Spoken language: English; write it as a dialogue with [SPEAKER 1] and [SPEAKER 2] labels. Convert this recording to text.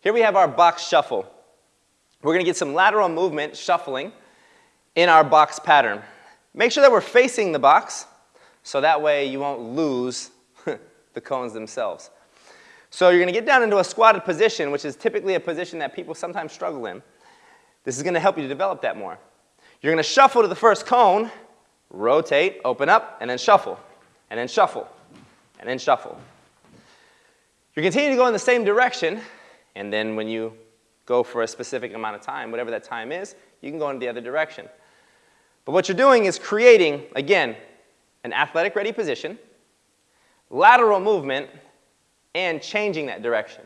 [SPEAKER 1] Here we have our box shuffle. We're going to get some lateral movement, shuffling, in our box pattern. Make sure that we're facing the box, so that way you won't lose the cones themselves. So you're going to get down into a squatted position, which is typically a position that people sometimes struggle in. This is going to help you to develop that more. You're going to shuffle to the first cone, rotate, open up, and then shuffle, and then shuffle, and then shuffle. You continue to go in the same direction, and then when you go for a specific amount of time, whatever that time is, you can go in the other direction. But what you're doing is creating, again, an athletic ready position, lateral movement, and changing that direction.